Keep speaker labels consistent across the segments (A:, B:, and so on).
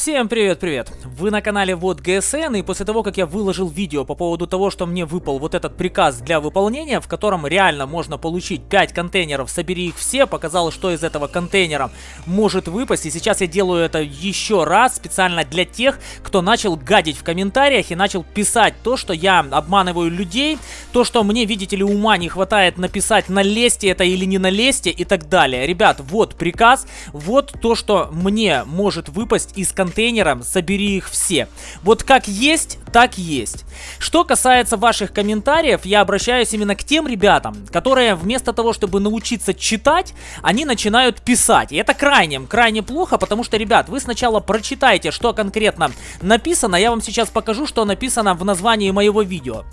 A: Всем привет-привет! Вы на канале Вот ГСН, и после того, как я выложил видео по поводу того, что мне выпал вот этот приказ для выполнения, в котором реально можно получить 5 контейнеров, собери их все, показал, что из этого контейнера может выпасть, и сейчас я делаю это еще раз, специально для тех, кто начал гадить в комментариях и начал писать то, что я обманываю людей, то, что мне, видите ли, ума не хватает написать, налезьте это или не налезьте и так далее. Ребят, вот приказ, вот то, что мне может выпасть из контейнера контейнерам, собери их все. Вот как есть, так есть. Что касается ваших комментариев, я обращаюсь именно к тем ребятам, которые вместо того, чтобы научиться читать, они начинают писать. И это крайне, крайне плохо, потому что, ребят, вы сначала прочитайте, что конкретно написано. Я вам сейчас покажу, что написано в названии моего видео.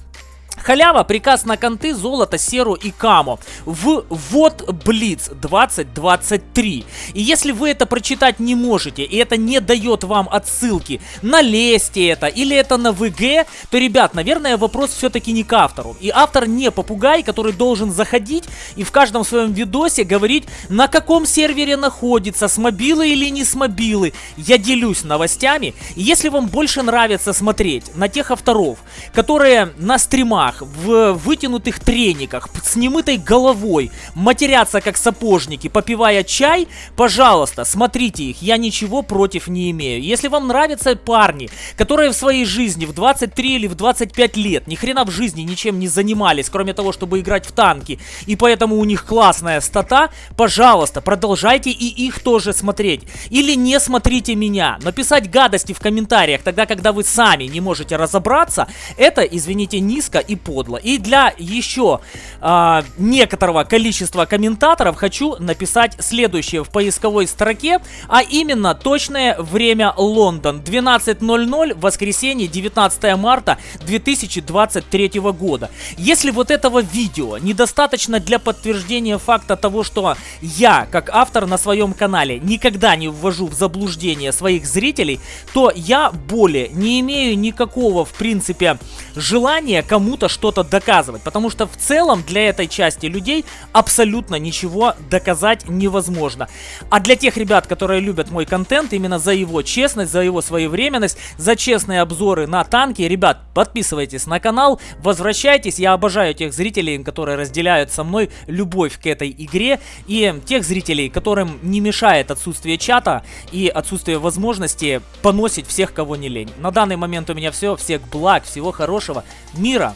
A: Халява, приказ на конты, золото, серу и камо. В вот Блиц 2023. И если вы это прочитать не можете, и это не дает вам отсылки на лесте это, или это на ВГ, то, ребят, наверное, вопрос все-таки не к автору. И автор не попугай, который должен заходить и в каждом своем видосе говорить, на каком сервере находится, с мобилы или не с мобилы. Я делюсь новостями. И если вам больше нравится смотреть на тех авторов, которые на стримах штанах, в вытянутых трениках, с немытой головой, матерятся как сапожники, попивая чай, пожалуйста, смотрите их, я ничего против не имею. Если вам нравятся парни, которые в своей жизни в 23 или в 25 лет ни хрена в жизни ничем не занимались, кроме того, чтобы играть в танки, и поэтому у них классная стата, пожалуйста, продолжайте и их тоже смотреть. Или не смотрите меня, но писать гадости в комментариях тогда, когда вы сами не можете разобраться, это, извините, низко и подло. И для еще э, некоторого количества комментаторов хочу написать следующее в поисковой строке, а именно точное время Лондон. 12.00, воскресенье, 19 марта 2023 года. Если вот этого видео недостаточно для подтверждения факта того, что я, как автор на своем канале, никогда не ввожу в заблуждение своих зрителей, то я более не имею никакого, в принципе, желания кому-то кому-то что-то доказывать, потому что в целом для этой части людей абсолютно ничего доказать невозможно. А для тех ребят, которые любят мой контент, именно за его честность, за его своевременность, за честные обзоры на танки, ребят, подписывайтесь на канал, возвращайтесь, я обожаю тех зрителей, которые разделяют со мной любовь к этой игре, и тех зрителей, которым не мешает отсутствие чата и отсутствие возможности поносить всех, кого не лень. На данный момент у меня все, всех благ, всего хорошего, мира,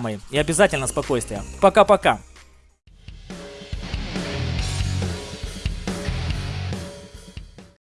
A: мои. И обязательно спокойствия. Пока-пока.